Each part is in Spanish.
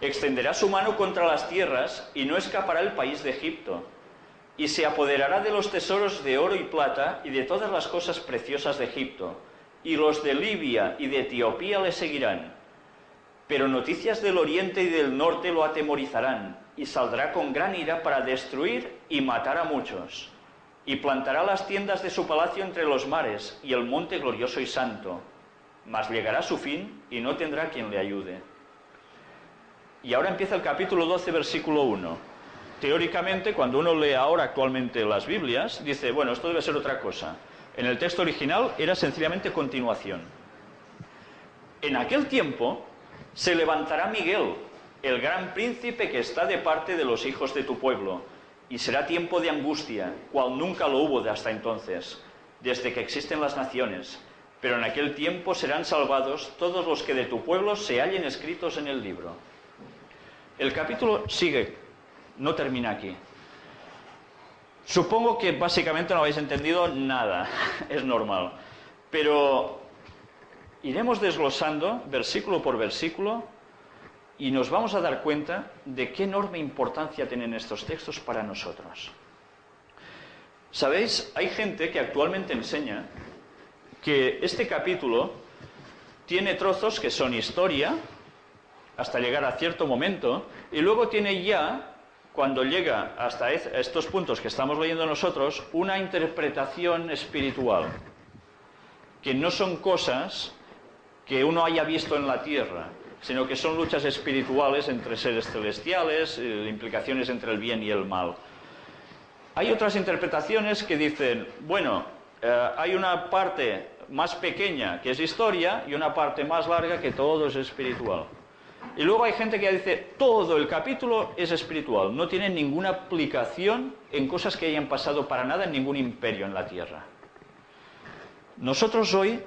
Extenderá su mano contra las tierras y no escapará el país de Egipto. Y se apoderará de los tesoros de oro y plata y de todas las cosas preciosas de Egipto. Y los de Libia y de Etiopía le seguirán. Pero noticias del oriente y del norte lo atemorizarán, y saldrá con gran ira para destruir y matar a muchos. Y plantará las tiendas de su palacio entre los mares y el monte glorioso y santo. Mas llegará su fin y no tendrá quien le ayude. Y ahora empieza el capítulo 12, versículo 1. Teóricamente, cuando uno lee ahora actualmente las Biblias, dice, bueno, esto debe ser otra cosa. En el texto original era sencillamente continuación. En aquel tiempo se levantará Miguel, el gran príncipe que está de parte de los hijos de tu pueblo, y será tiempo de angustia, cual nunca lo hubo de hasta entonces, desde que existen las naciones. Pero en aquel tiempo serán salvados todos los que de tu pueblo se hallen escritos en el libro. El capítulo sigue, no termina aquí. Supongo que básicamente no habéis entendido nada, es normal. Pero iremos desglosando versículo por versículo y nos vamos a dar cuenta de qué enorme importancia tienen estos textos para nosotros. Sabéis, hay gente que actualmente enseña que este capítulo tiene trozos que son historia, hasta llegar a cierto momento, y luego tiene ya, cuando llega hasta estos puntos que estamos leyendo nosotros, una interpretación espiritual, que no son cosas que uno haya visto en la tierra, sino que son luchas espirituales entre seres celestiales, eh, implicaciones entre el bien y el mal. Hay otras interpretaciones que dicen, bueno, eh, hay una parte más pequeña que es historia y una parte más larga que todo es espiritual. Y luego hay gente que dice, todo el capítulo es espiritual, no tiene ninguna aplicación en cosas que hayan pasado para nada en ningún imperio en la tierra. Nosotros hoy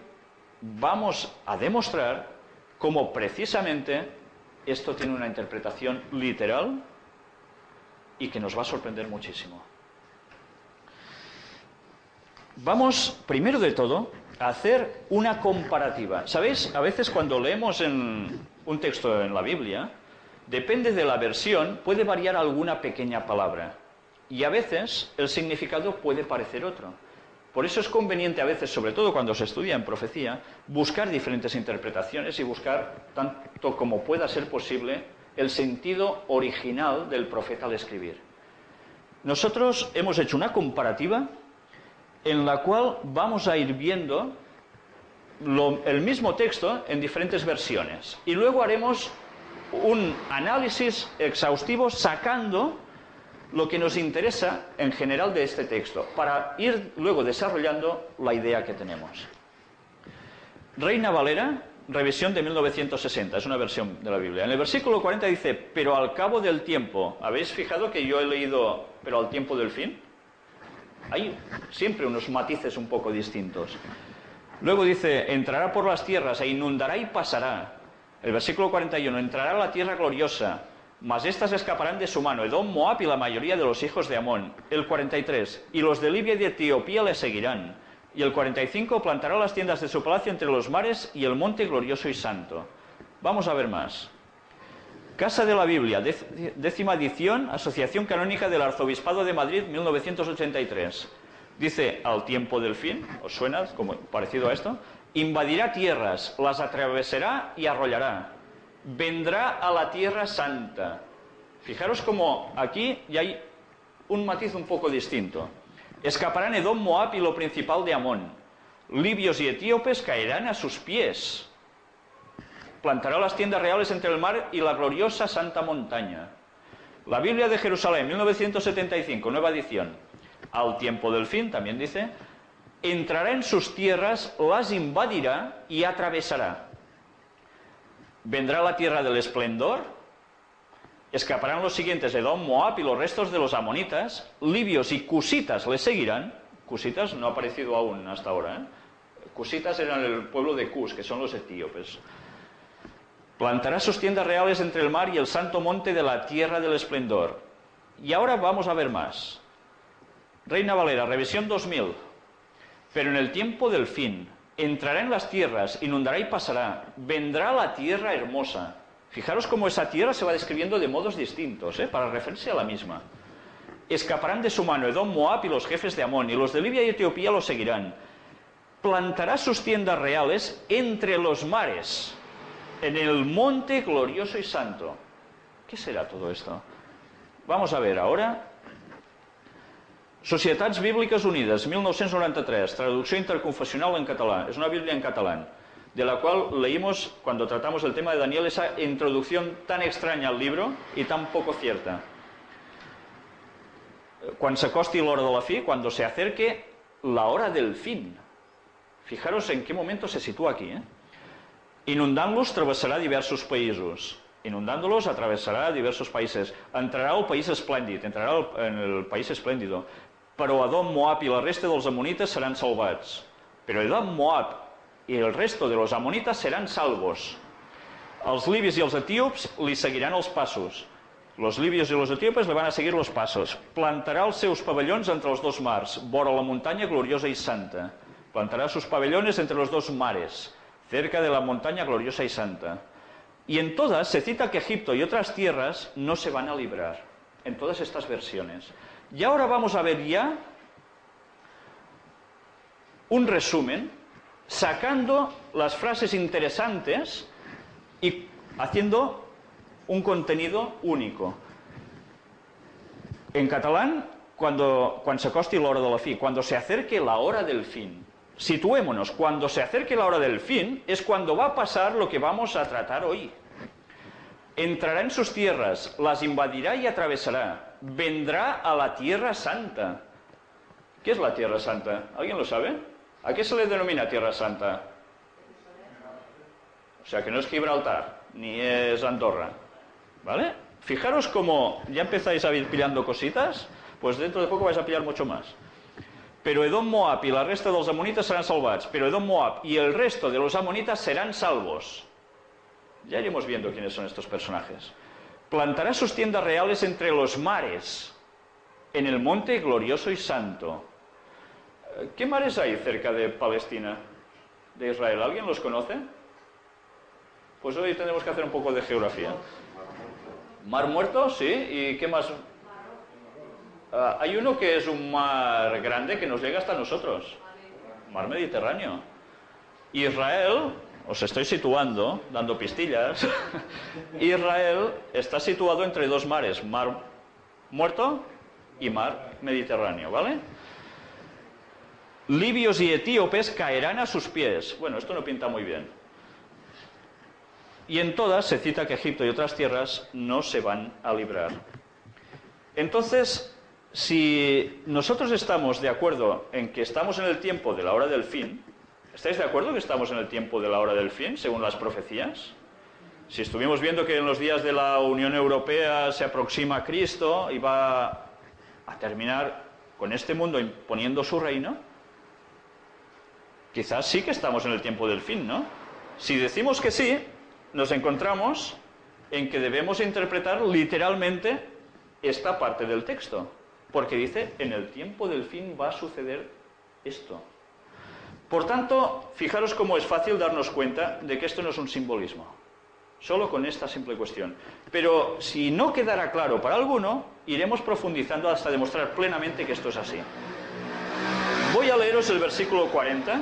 vamos a demostrar cómo precisamente esto tiene una interpretación literal y que nos va a sorprender muchísimo. Vamos, primero de todo, a hacer una comparativa. ¿Sabéis? A veces cuando leemos en, un texto en la Biblia, depende de la versión, puede variar alguna pequeña palabra. Y a veces el significado puede parecer otro. Por eso es conveniente a veces, sobre todo cuando se estudia en profecía, buscar diferentes interpretaciones y buscar, tanto como pueda ser posible, el sentido original del profeta al escribir. Nosotros hemos hecho una comparativa en la cual vamos a ir viendo el mismo texto en diferentes versiones. Y luego haremos un análisis exhaustivo sacando lo que nos interesa en general de este texto, para ir luego desarrollando la idea que tenemos. Reina Valera, revisión de 1960, es una versión de la Biblia. En el versículo 40 dice, pero al cabo del tiempo, ¿habéis fijado que yo he leído, pero al tiempo del fin? Hay siempre unos matices un poco distintos. Luego dice, entrará por las tierras e inundará y pasará. El versículo 41, entrará a la tierra gloriosa, mas éstas escaparán de su mano, Edom, Moab y la mayoría de los hijos de Amón. El 43, y los de Libia y de Etiopía le seguirán. Y el 45, plantará las tiendas de su palacio entre los mares y el monte glorioso y santo. Vamos a ver más. Casa de la Biblia, décima edición, Asociación Canónica del Arzobispado de Madrid, 1983. Dice, al tiempo del fin, ¿os suena como parecido a esto? Invadirá tierras, las atravesará y arrollará. Vendrá a la tierra santa. Fijaros como aquí ya hay un matiz un poco distinto. Escaparán Edom, Moab y lo principal de Amón. Libios y etíopes caerán a sus pies. Plantará las tiendas reales entre el mar y la gloriosa santa montaña. La Biblia de Jerusalén, 1975, nueva edición al tiempo del fin, también dice, entrará en sus tierras, las invadirá y atravesará. Vendrá la tierra del esplendor, escaparán los siguientes, Edom, Moab y los restos de los amonitas, libios y cusitas le seguirán. Cusitas no ha aparecido aún hasta ahora. ¿eh? Cusitas eran el pueblo de Cus, que son los etíopes. Plantará sus tiendas reales entre el mar y el santo monte de la tierra del esplendor. Y ahora vamos a ver más. Reina Valera, revisión 2000. Pero en el tiempo del fin, entrará en las tierras, inundará y pasará, vendrá la tierra hermosa. Fijaros cómo esa tierra se va describiendo de modos distintos, ¿eh? para referirse a la misma. Escaparán de su mano Edom, Moab y los jefes de Amón, y los de Libia y Etiopía lo seguirán. Plantará sus tiendas reales entre los mares, en el monte glorioso y santo. ¿Qué será todo esto? Vamos a ver ahora. Societats Bíbliques Unides, 1993, traducción interconfesional en catalán. Es una Biblia en catalán de la cual leímos cuando tratamos el tema de Daniel esa introducción tan extraña al libro y tan poco cierta. Cuando se acoste la hora de la fin, cuando se acerque la hora del fin. Fijaros en qué momento se sitúa aquí. ¿eh? Atravesará diversos países. Inundándolos atravesará diversos países. Entrará al país esplèndid, entrarà en el país esplèndido. Però Adom, Moab i la resta dels amonites seran salvats. Però Edom, Moab y el resto de los amonitas serán salvos. Els libis i els etíops li seguiran els passos. Los libios i los etíopes le van a seguir los passos. Plantarà els seus pavellons entre els dos mars, vora la muntanya gloriosa i santa. Plantará sus pabellones entre los dos mares, cerca de la montaña gloriosa y santa. Y en todas se cita que Egipto y otras tierras no se van a librar, en todas estas versiones. Y ahora vamos a ver ya un resumen sacando las frases interesantes y haciendo un contenido único. En catalán, cuando, se acosti la hora fin, cuando se acerque la hora del fin. Situémonos, cuando se acerque la hora del fin es cuando va a pasar lo que vamos a tratar hoy. Entrará en sus tierras, las invadirá y atravesará. Vendrá a la tierra santa. ¿Qué es la tierra santa? ¿Alguien lo sabe? ¿A qué se le denomina Tierra Santa? O sea, que no es Gibraltar, ni es Andorra. ¿Vale? Fijaros cómo ya empezáis a ir pillando cositas, pues dentro de poco vais a pillar mucho más. Pero Edom, Moab y la resta de los amonitas serán salvados. Pero Edom, Moab y el resto de los amonitas serán salvos. Ya iremos viendo quiénes son estos personajes. Plantará sus tiendas reales entre los mares, en el monte glorioso y santo. ¿Qué mares hay cerca de Palestina, de Israel? ¿Alguien los conoce? Pues hoy tenemos que hacer un poco de geografía. Mar Muerto, sí. ¿Y qué más? Ah, hay uno que es un mar grande que nos llega hasta nosotros. Mar Mediterráneo. Israel, os estoy situando, dando pistillas. Israel está situado entre dos mares, Mar Muerto y Mar Mediterráneo, ¿vale? libios y etíopes caerán a sus pies. Bueno, esto no pinta muy bien. Y en todas se cita que Egipto y otras tierras no se van a librar. Entonces, si nosotros estamos de acuerdo en que estamos en el tiempo de la hora del fin, ¿estáis de acuerdo que estamos en el tiempo de la hora del fin, según las profecías? Si estuvimos viendo que en los días de la Unión Europea se aproxima Cristo y va a terminar con este mundo imponiendo su reino, quizás sí que estamos en el tiempo del fin, ¿no? Si decimos que sí, nos encontramos en que debemos interpretar literalmente esta parte del texto, porque dice, en el tiempo del fin va a suceder esto. Por tanto, fijaros cómo es fácil darnos cuenta de que esto no es un simbolismo, solo con esta simple cuestión. Pero si no quedara claro para alguno, iremos profundizando hasta demostrar plenamente que esto es así. Voy a leeros el versículo 40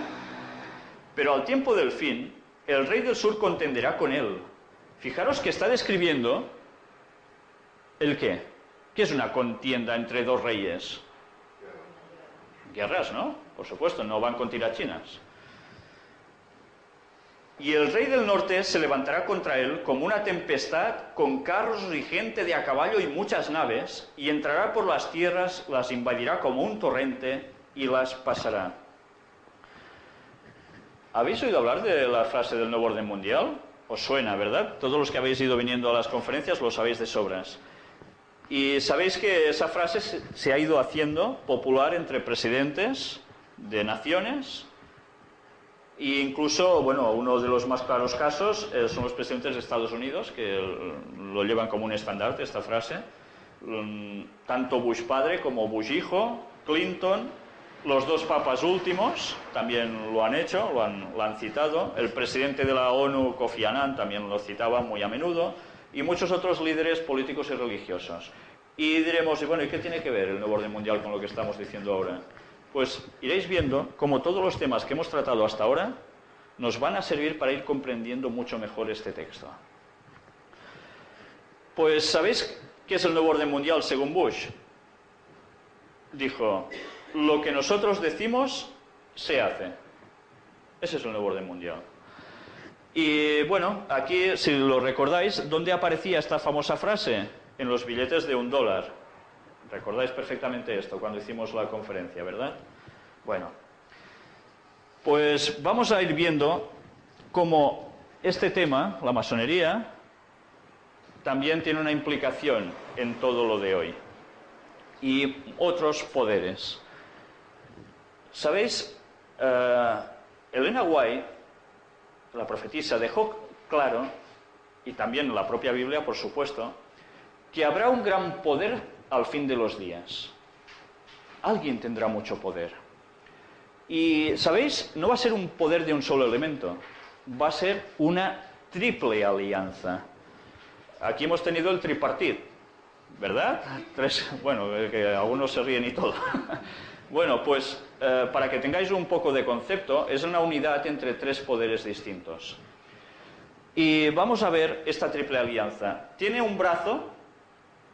pero al tiempo del fin, el rey del sur contenderá con él. Fijaros que está describiendo el qué. ¿Qué es una contienda entre dos reyes? Guerras, ¿no? Por supuesto, no van con tirachinas. Y el rey del norte se levantará contra él como una tempestad, con carros y gente de a caballo y muchas naves, y entrará por las tierras, las invadirá como un torrente y las pasará. ¿Habéis oído hablar de la frase del nuevo orden mundial? Os suena, ¿verdad? Todos los que habéis ido viniendo a las conferencias lo sabéis de sobras. Y sabéis que esa frase se ha ido haciendo popular entre presidentes de naciones e incluso, bueno, uno de los más claros casos eh, son los presidentes de Estados Unidos, que lo llevan como un estandarte esta frase. Mm, tanto Bush padre como Bush hijo, Clinton Los dos papas últimos también lo han hecho, lo han, lo han citado. El presidente de la ONU, Kofi Annan, también lo citaba muy a menudo. Y muchos otros líderes políticos y religiosos. Y diremos, y bueno, ¿y qué tiene que ver el nuevo orden mundial con lo que estamos diciendo ahora? Pues iréis viendo cómo todos los temas que hemos tratado hasta ahora nos van a servir para ir comprendiendo mucho mejor este texto. Pues, ¿sabéis qué es el nuevo orden mundial según Bush? Dijo, lo que nosotros decimos se hace. Ese es el nuevo orden mundial. Y bueno, aquí, si lo recordáis, ¿dónde aparecía esta famosa frase? en los billetes de un dólar. Recordáis perfectamente esto cuando hicimos la conferencia, ¿verdad? Bueno, pues vamos a ir viendo cómo este tema, la masonería, también tiene una implicación en todo lo de hoy. Y otros poderes. ¿Sabéis? Uh, Elena White, la profetisa, dejó claro, y también la propia Biblia, por supuesto, que habrá un gran poder al fin de los días. Alguien tendrá mucho poder. Y, ¿sabéis? No va a ser un poder de un solo elemento, va a ser una triple alianza. Aquí hemos tenido el tripartit, ¿verdad? Tres, bueno, que algunos se ríen y todo. bueno, pues eh, para que tengáis un poco de concepto, es una unidad entre tres poderes distintos. Y vamos a ver esta triple alianza. Tiene un brazo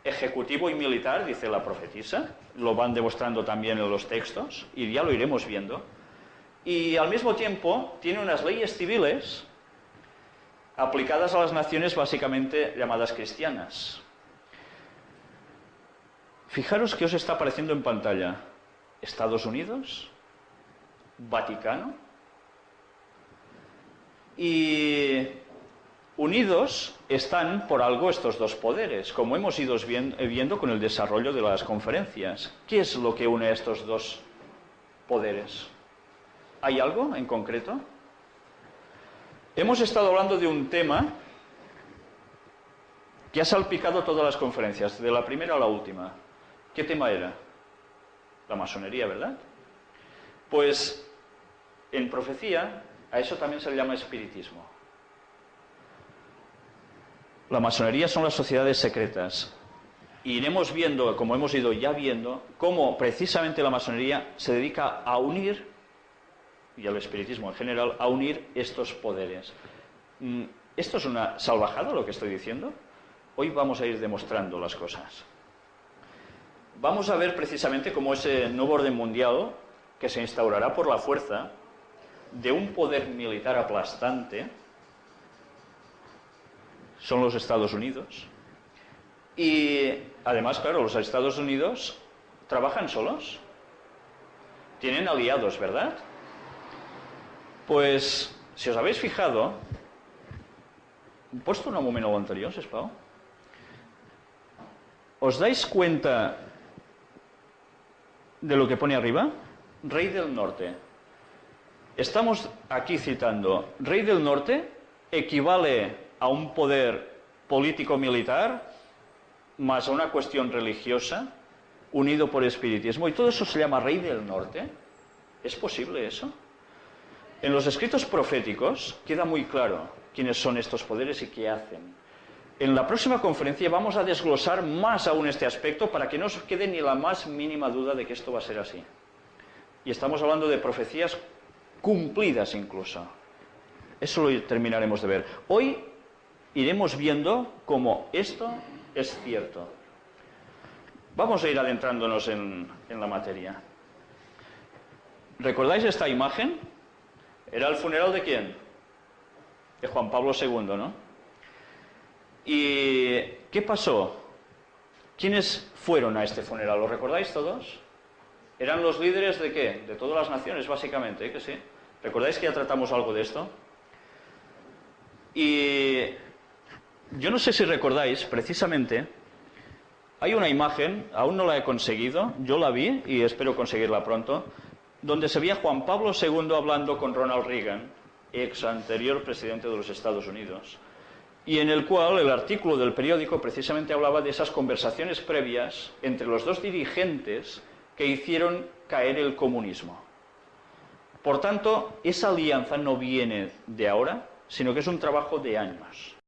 ejecutivo y militar, dice la profetisa, lo van demostrando también en los textos, y ya lo iremos viendo, y al mismo tiempo tiene unas leyes civiles aplicadas a las naciones básicamente llamadas cristianas. Fijaros qué os está apareciendo en pantalla. Estados Unidos, Vaticano y Unidos están por algo estos dos poderes, como hemos ido viendo con el desarrollo de las conferencias. ¿Qué es lo que une a estos dos poderes? ¿Hay algo en concreto? Hemos estado hablando de un tema que ha salpicado todas las conferencias, de la primera a la última. ¿Qué tema era? La masonería, ¿verdad? Pues en profecía a eso también se le llama espiritismo. La masonería son las sociedades secretas. Iremos viendo, como hemos ido ya viendo, cómo precisamente la masonería se dedica a unir, y al espiritismo en general, a unir estos poderes. Mm, ¿Esto es una salvajada lo que estoy diciendo? Hoy vamos a ir demostrando las cosas. Vamos a ver precisamente cómo ese nuevo orden mundial, que se instaurará por la fuerza de un poder militar aplastante, son los Estados Unidos. Y además, claro, los Estados Unidos trabajan solos. Tienen aliados, ¿verdad? Pues, si os habéis fijado, puesto un momento anterior. ¿Os dais cuenta de lo que pone arriba? Rey del Norte. Estamos aquí citando, Rey del Norte equivale a un poder político-militar más a una cuestión religiosa unido por espiritismo. Y todo eso se llama Rey del Norte. ¿Es posible eso? En los escritos proféticos queda muy claro quiénes son estos poderes y qué hacen. En la próxima conferencia vamos a desglosar más aún este aspecto para que no os quede ni la más mínima duda de que esto va a ser así. Y estamos hablando de profecías cumplidas incluso. Eso lo terminaremos de ver. Hoy iremos viendo cómo esto es cierto. Vamos a ir adentrándonos en, la materia. ¿Recordáis esta imagen? Era el funeral de quién? De Juan Pablo II, ¿no? ¿Y qué pasó? ¿Quiénes fueron a este funeral? ¿Lo recordáis todos? Eran los líderes de qué? De todas las naciones, básicamente, ¿eh? que sí. ¿Recordáis que ya tratamos algo de esto? Y yo no sé si recordáis, precisamente, hay una imagen, aún no la he conseguido, yo la vi y espero conseguirla pronto, donde se veía Juan Pablo II hablando con Ronald Reagan, ex anterior presidente de los Estados Unidos, y en el cual el artículo del periódico precisamente hablaba de esas conversaciones previas entre los dos dirigentes que hicieron caer el comunismo. Por tanto, esa alianza no viene de ahora, sino que es un trabajo de años.